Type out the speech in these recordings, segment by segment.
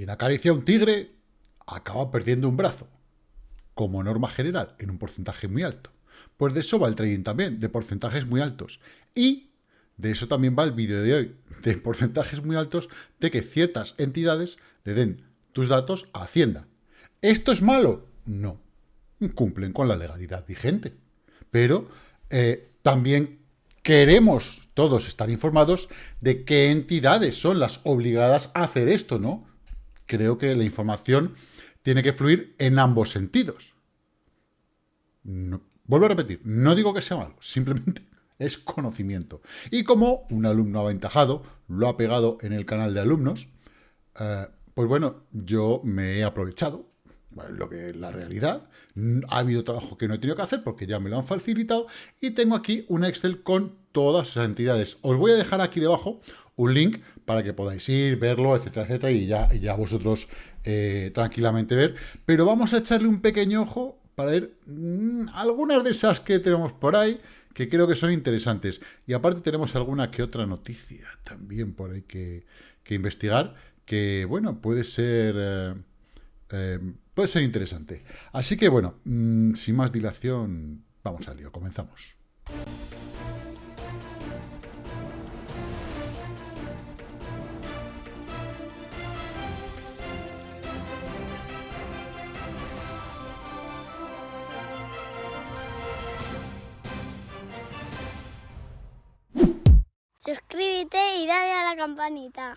quien acaricia a un tigre acaba perdiendo un brazo, como norma general, en un porcentaje muy alto. Pues de eso va el trading también, de porcentajes muy altos. Y de eso también va el vídeo de hoy, de porcentajes muy altos de que ciertas entidades le den tus datos a Hacienda. ¿Esto es malo? No. Cumplen con la legalidad vigente. Pero eh, también queremos todos estar informados de qué entidades son las obligadas a hacer esto, ¿no? Creo que la información tiene que fluir en ambos sentidos. vuelvo a repetir, no digo que sea malo, simplemente es conocimiento. Y como un alumno aventajado lo ha pegado en el canal de alumnos, eh, pues bueno, yo me he aprovechado, lo que es la realidad. Ha habido trabajo que no he tenido que hacer porque ya me lo han facilitado y tengo aquí un Excel con todas esas entidades. Os voy a dejar aquí debajo un link para que podáis ir, verlo, etcétera, etcétera, y ya, ya vosotros eh, tranquilamente ver. Pero vamos a echarle un pequeño ojo para ver mm, algunas de esas que tenemos por ahí, que creo que son interesantes. Y aparte tenemos alguna que otra noticia también por ahí que, investigar, que, bueno, puede ser... Eh, eh, puede ser interesante. Así que, bueno, mm, sin más dilación, vamos al lío, comenzamos. Suscríbete y dale a la campanita.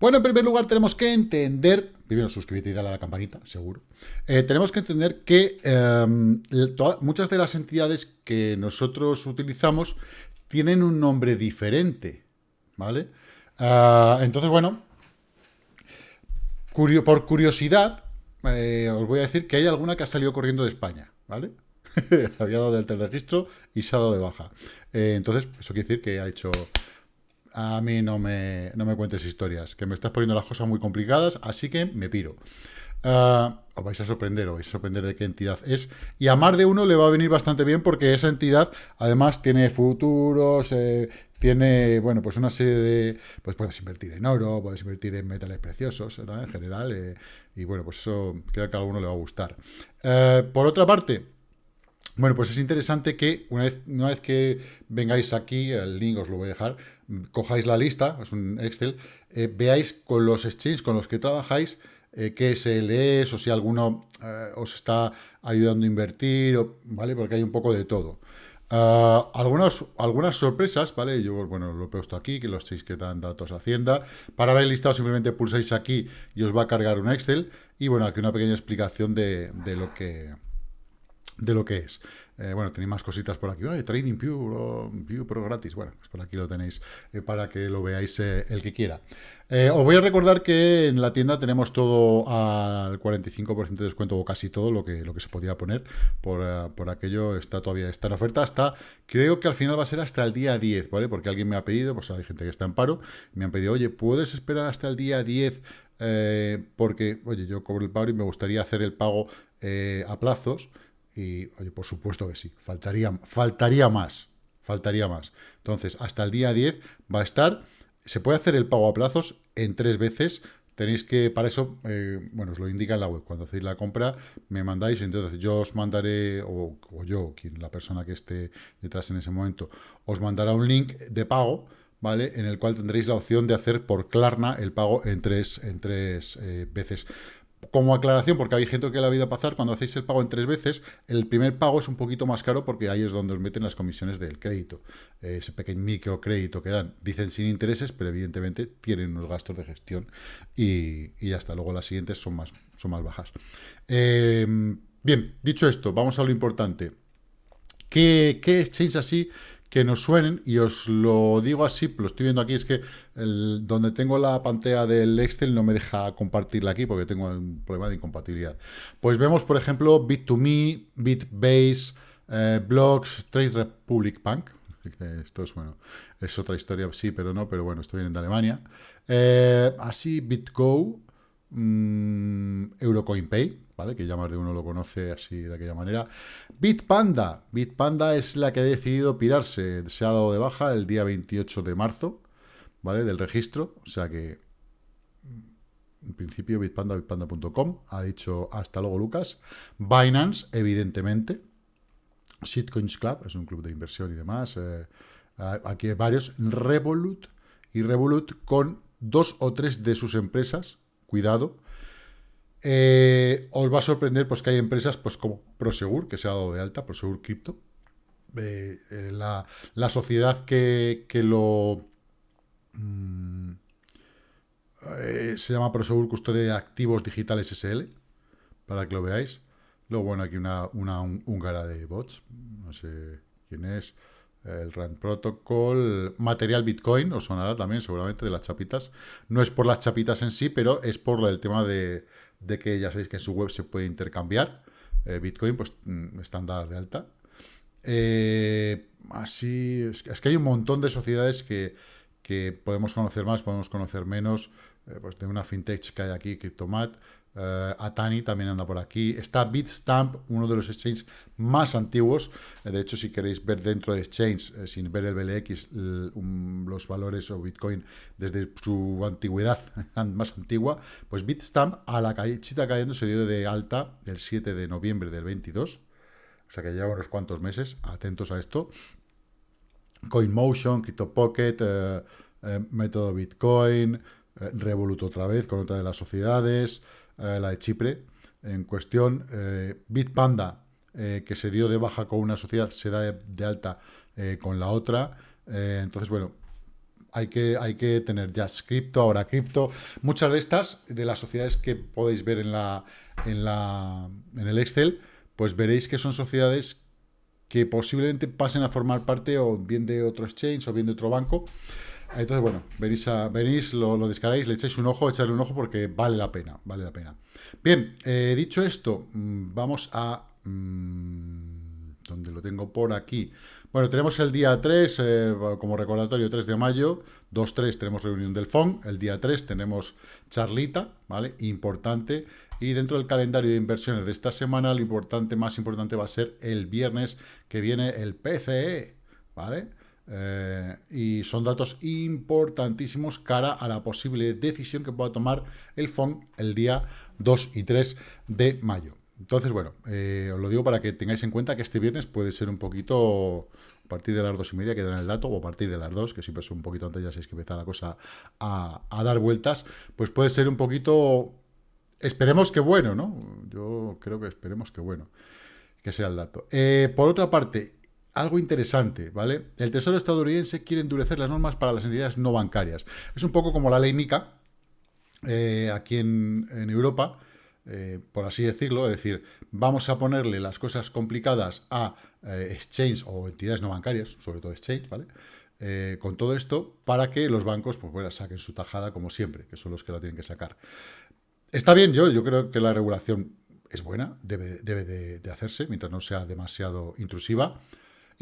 Bueno, en primer lugar tenemos que entender, primero suscríbete y dale a la campanita, seguro. Eh, tenemos que entender que em, muchas de las entidades que nosotros utilizamos tienen un nombre diferente, ¿vale? Ah, entonces, bueno, por curiosidad, eh, os voy a decir que hay alguna que ha salido corriendo de España, ¿vale? había dado del teleregistro y se ha dado de baja. Eh, entonces, eso quiere decir que ha hecho... A mí no me, no me cuentes historias, que me estás poniendo las cosas muy complicadas, así que me piro. Ah, os vais a sorprender, os vais a sorprender de qué entidad es. Y a más de uno le va a venir bastante bien porque esa entidad, además, tiene futuros, eh, tiene, bueno, pues una serie de... Pues puedes invertir en oro, puedes invertir en metales preciosos, En general, eh, y bueno, pues eso creo que a alguno le va a gustar. por otra parte, bueno, pues es interesante que una vez, una vez que vengáis aquí, el link os lo voy a dejar, cojáis la lista, es un Excel, eh, veáis con los exchanges con los que trabajáis, eh, qué SL o si alguno eh, os está ayudando a invertir, ¿vale? Porque hay un poco de todo. Ah, algunas, algunas sorpresas, ¿vale? Yo, bueno, lo he puesto aquí, que los seis que dan datos Hacienda. Para ver el listado simplemente pulsáis aquí y os va a cargar un Excel. Y bueno, aquí una pequeña explicación de lo que de lo que es. Eh, bueno, tenéis más cositas por aquí. Trading Pure, View Pro gratis. Bueno, pues por aquí lo tenéis eh, para que lo veáis eh, el que quiera. os voy a recordar que en la tienda tenemos todo al 45% de descuento, o casi todo lo que, lo que se podía poner. Por, por, aquello está todavía está en oferta hasta, creo que al final va a ser hasta el día 10, ¿vale? Porque alguien me ha pedido, pues hay gente que está en paro, me han pedido, oye, ¿puedes esperar hasta el día 10? porque, oye, yo cobro el pago y me gustaría hacer el pago a plazos. Y, oye, por supuesto que sí, faltaría, faltaría más, faltaría más. Entonces, hasta el día 10 va a estar, se puede hacer el pago a plazos en tres veces, tenéis que, para eso, eh, bueno, os lo indica en la web, cuando hacéis la compra, me mandáis, entonces yo os mandaré, o, yo, quien, la persona que esté detrás en ese momento, os mandará un link de pago, ¿vale? En el cual tendréis la opción de hacer por Klarna el pago en tres, en tres eh, veces como aclaración, porque hay gente que la vida pasar, cuando hacéis el pago en tres veces, el primer pago es un poquito más caro porque ahí es donde os meten las comisiones del crédito. Ese pequeño microcrédito que dan. Dicen sin intereses, pero evidentemente tienen unos gastos de gestión y, y hasta luego las siguientes son más, son más bajas. Em, bien, dicho esto, vamos a lo importante. ¿Qué, qué exchange así que nos suenen, y os lo digo así, lo estoy viendo aquí, es que donde tengo la pantalla del Excel no me deja compartirla aquí porque tengo un problema de incompatibilidad. Pues vemos, por ejemplo, Bit2Me, Bitbase, eh, Blocks, Trade Republic Bank, esto es, bueno, es otra historia, sí, pero no, pero bueno, esto viene de Alemania. Eh, así, BitGo, mmm, Eurocoinpay, que ya más de uno lo conoce así de aquella manera. Bitpanda. Bitpanda es la que ha decidido pirarse. Se ha dado de baja el día 28 de marzo, ¿vale? Del registro. O sea que en principio Bitpanda, bitpanda.com, ha dicho hasta luego Lucas. Binance, evidentemente. Shitcoins Club, es un club de inversión y demás. Eh, aquí hay varios. Revolut y Revolut con dos o tres de sus empresas, cuidado, eh, os va a sorprender pues, que hay empresas pues, como Prosegur, que se ha dado de alta, Prosegur Crypto. Eh, la, sociedad que, lo... Mm, eh, se llama Prosegur Custodia de Activos Digitales SL, para que lo veáis. Luego, bueno, aquí una, una húngara de bots, no sé quién es. El RAND Protocol, Material Bitcoin, os sonará también seguramente de las chapitas. No es por las chapitas en sí, pero es por el tema de, que ya sabéis que en su web se puede intercambiar. Eh, Bitcoin, pues mm, están de alta. Eh, así, es, que hay un montón de sociedades que, que podemos conocer más, podemos conocer menos. Eh, pues de una fintech que hay aquí, Cryptomat, uh, Atani también anda por aquí, está Bitstamp, uno de los exchanges más antiguos, eh, de hecho si queréis ver dentro de exchange, sin ver el BLX, los valores o Bitcoin desde su antigüedad más antigua, pues Bitstamp a la chita cayendo se dio de alta el 7 de noviembre del 22, o sea que lleva unos cuantos meses, atentos a esto, CoinMotion, CryptoPocket, uh, Método Bitcoin, eh, Revolut otra vez con otra de las sociedades, eh, la de Chipre en cuestión, eh, Bitpanda, que se dio de baja con una sociedad, se da de, alta con la otra. entonces, bueno, hay que, hay que tener ya cripto, ahora cripto. Muchas de estas, de las sociedades que podéis ver en, la, en, la, en el Excel, pues veréis que son sociedades que posiblemente pasen a formar parte o bien de otro exchange o bien de otro banco. Entonces, bueno, venís, lo, lo, descargáis, le echáis un ojo, echarle un ojo porque vale la pena, vale la pena. Bien, eh, dicho esto, mm, vamos a... Mmm, ¿Dónde lo tengo? Por aquí. Bueno, tenemos el día 3, eh, como recordatorio, 3 de mayo, 2-3 tenemos reunión del FON, el día 3 tenemos charlita, ¿vale? Importante. Y dentro del calendario de inversiones de esta semana, lo importante, más importante va a ser el viernes que viene el PCE, ¿vale? Eh, y son datos importantísimos cara a la posible decisión que pueda tomar el FON el día 2 y 3 de mayo. Entonces, bueno, eh, os lo digo para que tengáis en cuenta que este viernes puede ser un poquito a partir de las dos y media que dan el dato, o a partir de las dos, que siempre es un poquito antes, ya sabéis que empieza la cosa a, dar vueltas, pues puede ser un poquito, esperemos que bueno, ¿no? Yo creo que esperemos que bueno, que sea el dato. Eh, por otra parte, algo interesante, ¿vale? El Tesoro estadounidense quiere endurecer las normas para las entidades no bancarias. Es un poco como la ley MICA, eh, aquí en, Europa, eh, por así decirlo, es decir, vamos a ponerle las cosas complicadas a eh, exchange o entidades no bancarias, sobre todo exchange, ¿vale? con todo esto, para que los bancos, pues bueno, saquen su tajada como siempre, que son los que la tienen que sacar. Está bien, yo, yo creo que la regulación es buena, debe, debe de hacerse, mientras no sea demasiado intrusiva.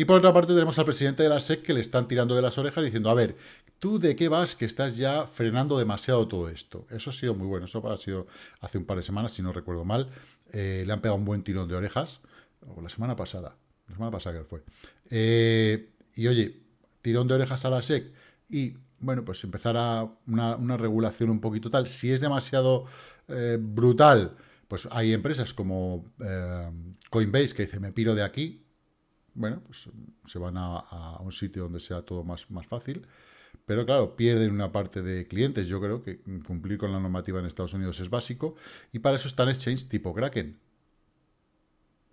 Y por otra parte tenemos al presidente de la SEC que le están tirando de las orejas diciendo, a ver, ¿tú de qué vas que estás ya frenando demasiado todo esto? Eso ha sido muy bueno, eso ha sido hace un par de semanas, si no recuerdo mal. Eh, le han pegado un buen tirón de orejas, o la semana pasada, la semana pasada que fue. Eh, y oye, tirón de orejas a la SEC y, bueno, pues empezar a una, regulación un poquito tal. Si es demasiado eh, brutal, pues hay empresas como Coinbase que dice, me piro de aquí, bueno, pues se van a, un sitio donde sea todo más, más fácil. Pero claro, pierden una parte de clientes. Yo creo que cumplir con la normativa en Estados Unidos es básico. Y para eso están exchanges tipo Kraken.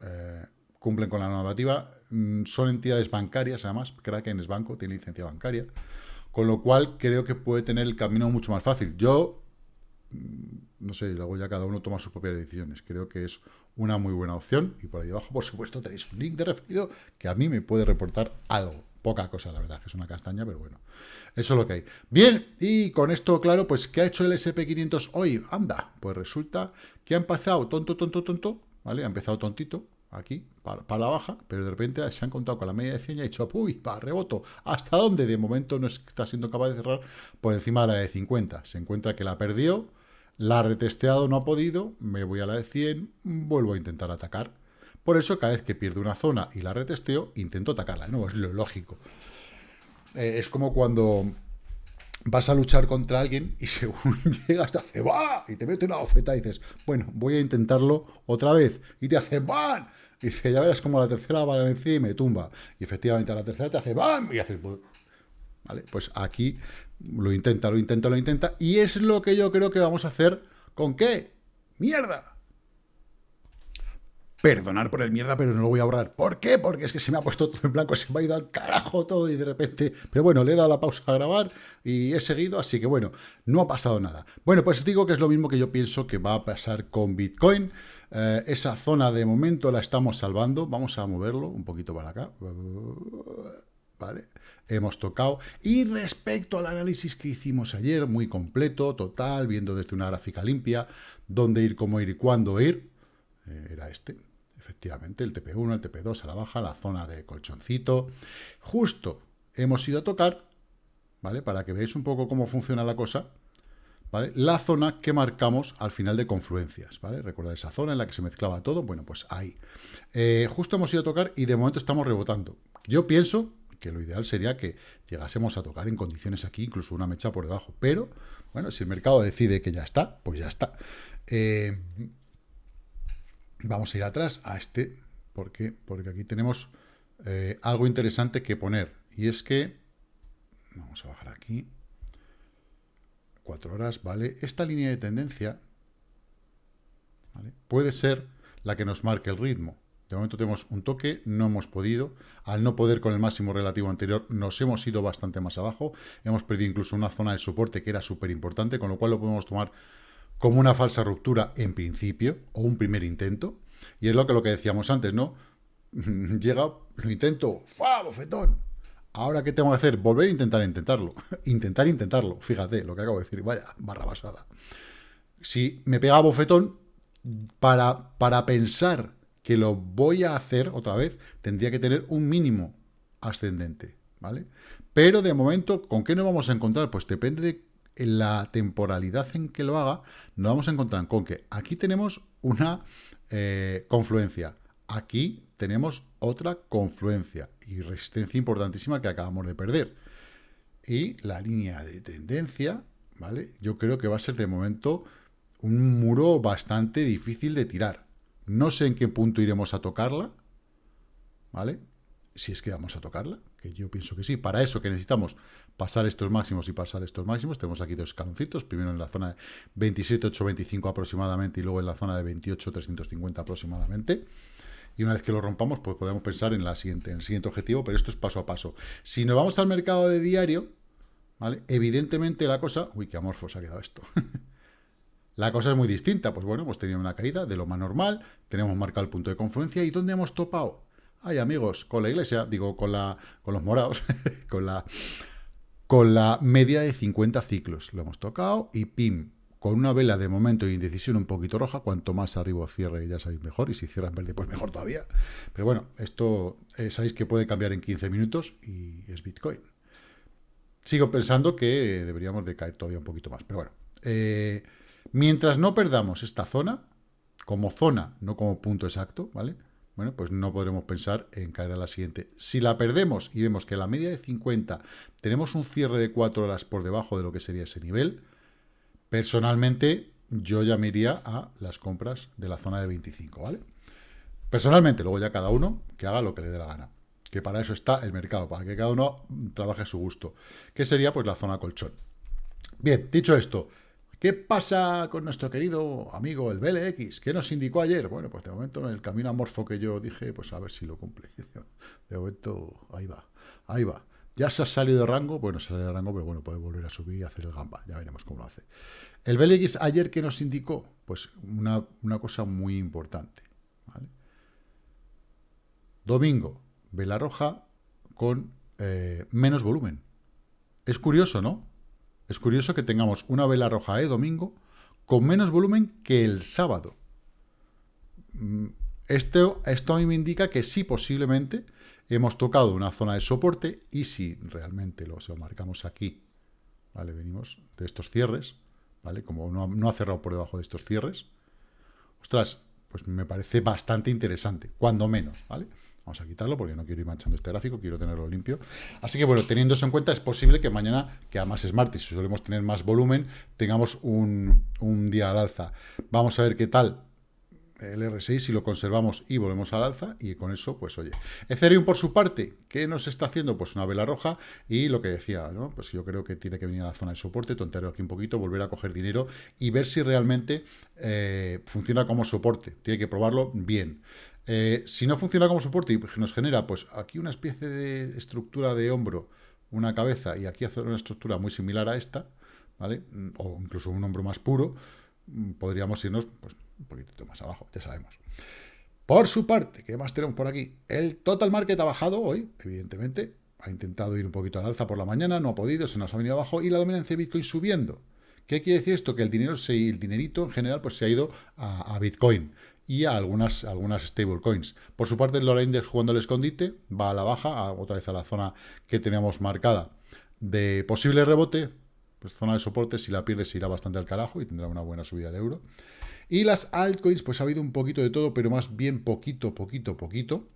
Eh, cumplen con la normativa. Mm, son entidades bancarias, además. Kraken es banco, tiene licencia bancaria. Con lo cual creo que puede tener el camino mucho más fácil. Yo, mm, no sé, luego ya cada uno toma sus propias decisiones. Creo que es una muy buena opción. Y por ahí abajo, por supuesto, tenéis un link de referido que a mí me puede reportar algo. Poca cosa, la verdad, que es una castaña, pero bueno. Eso es lo que hay. Bien, y con esto, claro, pues, ¿qué ha hecho el SP500 hoy? Anda, pues resulta que ha empezado tonto, tonto, tonto, ¿vale? Ha empezado tontito, aquí, para, la baja, pero de repente se han contado con la media de 100 y ha dicho, uy, para reboto. ¿Hasta dónde? De momento no está siendo capaz de cerrar por encima de la de 50. Se encuentra que la perdió, la ha retesteado, no ha podido, me voy a la de 100, vuelvo a intentar atacar. Por eso, cada vez que pierdo una zona y la retesteo, intento atacarla. No, es lo lógico. Eh, es como cuando vas a luchar contra alguien y según llegas te hace ¡va! y te mete una bofeta y dices, bueno, voy a intentarlo otra vez. Y te hace ¡bam! Y dice, ya verás como la tercera va encima y me tumba. Y efectivamente a la tercera te hace ¡bam! Y haces... ¿Vale? Pues aquí lo intenta, lo intenta, lo intenta. Y es lo que yo creo que vamos a hacer con qué? ¡Mierda! Perdonar por el mierda, pero no lo voy a ahorrar. ¿Por qué? Porque es que se me ha puesto todo en blanco, se me ha ido al carajo todo y de repente... Pero bueno, le he dado la pausa a grabar y he seguido, así que bueno, no ha pasado nada. Bueno, pues digo que es lo mismo que yo pienso que va a pasar con Bitcoin. Eh, esa zona de momento la estamos salvando. Vamos a moverlo un poquito para acá. ¿Vale? Hemos tocado. Y respecto al análisis que hicimos ayer, muy completo, total, viendo desde una gráfica limpia, dónde ir, cómo ir y cuándo ir, eh, era este. Efectivamente, el TP1, el TP2 a la baja, la zona de colchoncito. Justo hemos ido a tocar, ¿vale? Para que veáis un poco cómo funciona la cosa, ¿vale? La zona que marcamos al final de confluencias, ¿vale? Recordad esa zona en la que se mezclaba todo, bueno, pues ahí. Eh, justo hemos ido a tocar y de momento estamos rebotando. Yo pienso que lo ideal sería que llegásemos a tocar en condiciones aquí, incluso una mecha por debajo, pero, bueno, si el mercado decide que ya está, pues ya está. Eh, Vamos a ir atrás a este, porque Porque aquí tenemos eh, algo interesante que poner. Y es que, vamos a bajar aquí, cuatro horas, ¿vale? Esta línea de tendencia puede ser la que nos marque el ritmo. De momento tenemos un toque, no hemos podido. Al no poder con el máximo relativo anterior, nos hemos ido bastante más abajo. Hemos perdido incluso una zona de soporte que era súper importante, con lo cual lo podemos tomar como una falsa ruptura en principio, o un primer intento, y es lo que, lo que decíamos antes, ¿no? Llega, lo intento, ¡fa, bofetón! Ahora, ¿qué tengo que hacer? Volver a intentar intentarlo. intentar intentarlo. Fíjate lo que acabo de decir. Vaya, barra basada. Si me pega bofetón, para, para pensar que lo voy a hacer otra vez, tendría que tener un mínimo ascendente, ¿vale? Pero de momento, ¿con qué nos vamos a encontrar? Pues depende de la temporalidad en que lo haga, nos vamos a encontrar con que aquí tenemos una eh, confluencia, aquí tenemos otra confluencia y resistencia importantísima que acabamos de perder. Y la línea de tendencia, ¿vale? Yo creo que va a ser de momento un muro bastante difícil de tirar. No sé en qué punto iremos a tocarla, ¿vale? Si es que vamos a tocarla, yo pienso que sí. Para eso que necesitamos pasar estos máximos y pasar estos máximos, tenemos aquí dos escaloncitos, primero en la zona de 27,825 aproximadamente y luego en la zona de 28,350 aproximadamente. Y una vez que lo rompamos, pues podemos pensar en, siguiente, en el siguiente objetivo, pero esto es paso a paso. Si nos vamos al mercado de diario, ¿vale? Evidentemente la cosa... Uy, qué amorfo se ha quedado esto. la cosa es muy distinta. Pues bueno, hemos tenido una caída de lo más normal, tenemos marcado el punto de confluencia y ¿dónde hemos topado? Ay, amigos, con la iglesia, digo, con, la, con los morados, con, la, con la media de 50 ciclos. Lo hemos tocado y pim, con una vela de momento de indecisión un poquito roja, cuanto más arriba cierre ya sabéis mejor, y si cierra en verde pues mejor todavía. Pero bueno, esto eh, sabéis que puede cambiar en 15 minutos y es Bitcoin. Sigo pensando que deberíamos de caer todavía un poquito más, pero bueno. Eh, mientras no perdamos esta zona, como zona, no como punto exacto, ¿vale? bueno, pues no podremos pensar en caer a la siguiente. Si la perdemos y vemos que a la media de 50 tenemos un cierre de 4 horas por debajo de lo que sería ese nivel, personalmente yo ya me iría a las compras de la zona de 25, ¿vale? Personalmente, luego ya cada uno que haga lo que le dé la gana. Que para eso está el mercado, para que cada uno trabaje a su gusto. Que sería pues la zona colchón. Bien, dicho esto, ¿Qué pasa con nuestro querido amigo el BLX? ¿Qué nos indicó ayer? Bueno, pues de momento en el camino amorfo que yo dije, pues a ver si lo cumple. De momento, ahí va, ahí va. Ya se ha salido de rango, bueno, se ha salido de rango, pero bueno, puede volver a subir y hacer el gamba, ya veremos cómo lo hace. El BLX ayer, ¿qué nos indicó? Pues una, cosa muy importante. Domingo, vela roja con eh, menos volumen. Es curioso, ¿no? Es curioso que tengamos una vela roja de domingo con menos volumen que el sábado. Mm, esto, a mí me indica que sí, posiblemente hemos tocado una zona de soporte y si realmente lo, marcamos aquí, ¿vale? Venimos de estos cierres, ¿vale? Como no, no ha cerrado por debajo de estos cierres, ostras, pues me parece bastante interesante, cuando menos, ¿vale? Vamos a quitarlo porque no quiero ir manchando este gráfico, quiero tenerlo limpio. Así que bueno, teniendo eso en cuenta, es posible que mañana, que además es martes, si solemos tener más volumen, tengamos un, un día al alza. Vamos a ver qué tal el R6 si lo conservamos y volvemos al alza y con eso, pues oye. Ethereum por su parte, ¿qué nos está haciendo? Pues una vela roja y lo que decía, ¿no? Pues yo creo que tiene que venir a la zona de soporte, tontear aquí un poquito, volver a coger dinero y ver si realmente eh, funciona como soporte. Tiene que probarlo bien. Eh, si no funciona como soporte y nos genera, pues aquí una especie de estructura de hombro, una cabeza y aquí hacer una estructura muy similar a esta, ¿vale? O incluso un hombro más puro, mm, podríamos irnos, pues un poquito más abajo, ya sabemos. Por su parte, ¿qué más tenemos por aquí? El total market ha bajado hoy, evidentemente. Ha intentado ir un poquito al alza por la mañana, no ha podido, se nos ha venido abajo y la dominancia de Bitcoin subiendo. ¿Qué quiere decir esto? Que el dinero, se, el dinerito en general, pues se ha ido a, Bitcoin y a algunas, algunas stablecoins. Por su parte, el dólar index jugando el escondite va a la baja, otra vez a la zona que teníamos marcada de posible rebote, pues zona de soporte, si la pierde se irá bastante al carajo y tendrá una buena subida de euro. Y las altcoins, pues ha habido un poquito de todo, pero más bien poquito, poquito, poquito.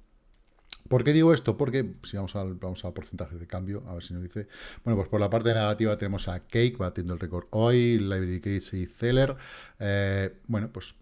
¿Por qué digo esto? Porque si vamos al, vamos al porcentaje de cambio, a ver si nos dice. Bueno, pues por la parte negativa tenemos a Cake, batiendo el récord hoy, Library Case y Zeller. Eh, bueno, pues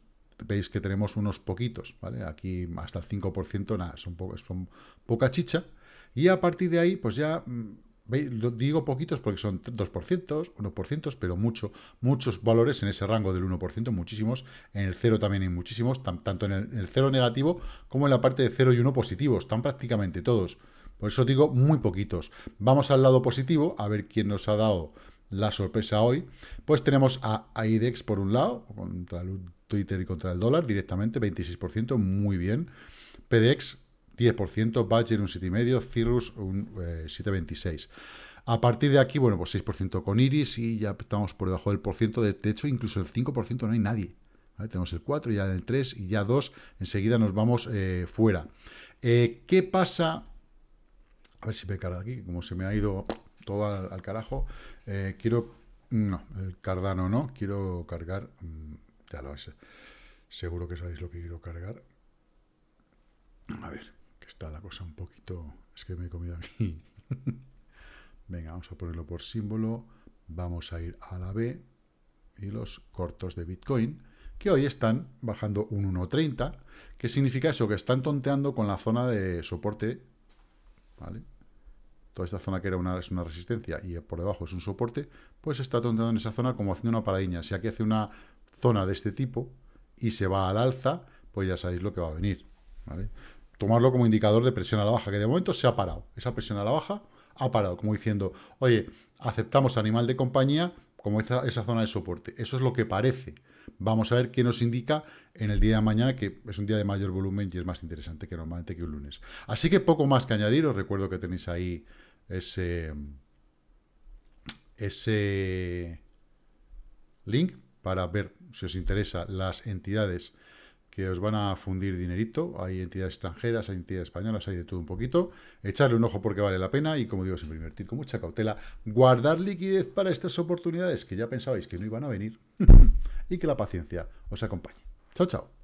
veis que tenemos unos poquitos, ¿vale? Aquí hasta el 5%, nada, son, poca chicha. Y a partir de ahí, pues ya mm, lo digo poquitos porque son 2%, 1%, pero mucho, muchos valores en ese rango del 1%, muchísimos. En el 0 también hay muchísimos, tanto en el, 0 negativo como en la parte de 0 y 1 positivos. Están prácticamente todos. Por eso digo muy poquitos. Vamos al lado positivo, a ver quién nos ha dado la sorpresa hoy. Pues tenemos a IDEX por un lado, contra el Twitter y contra el dólar directamente, 26%, muy bien. PDX 10%, Badger un 7,5%, Cirrus un 7,26%. Eh, a partir de aquí, bueno, pues 6% con Iris y ya estamos por debajo del porciento. De, hecho, incluso el 5% no hay nadie. Tenemos el 4, ya el 3 y ya 2. Enseguida nos vamos eh, fuera. Eh, ¿Qué pasa? A ver si me carga aquí, como se me ha ido todo al, carajo. quiero... No, el Cardano no. Quiero cargar... Mm, ya lo. Seguro que sabéis lo que quiero cargar. A ver está la cosa un poquito... Es que me he comido aquí. Venga, vamos a ponerlo por símbolo. Vamos a ir a la B y los cortos de Bitcoin, que hoy están bajando un 1.30. ¿Qué significa eso? Que están tonteando con la zona de soporte, ¿vale? Toda esta zona que era una, es una resistencia y por debajo es un soporte, pues está tonteando en esa zona como haciendo una paradiña. Si aquí hace una zona de este tipo y se va al alza, pues ya sabéis lo que va a venir, tomarlo como indicador de presión a la baja, que de momento se ha parado. Esa presión a la baja ha parado, como diciendo, oye, aceptamos animal de compañía como esa, esa zona de soporte. Eso es lo que parece. Vamos a ver qué nos indica en el día de mañana, que es un día de mayor volumen y es más interesante que normalmente que un lunes. Así que poco más que añadir. Os recuerdo que tenéis ahí ese, ese link para ver si os interesa las entidades que os van a fundir dinerito. Hay entidades extranjeras, hay entidades españolas, hay de todo un poquito. Echarle un ojo porque vale la pena y, como digo, siempre invertir con mucha cautela. Guardar liquidez para estas oportunidades que ya pensabais que no iban a venir y que la paciencia os acompañe. Chao, chao.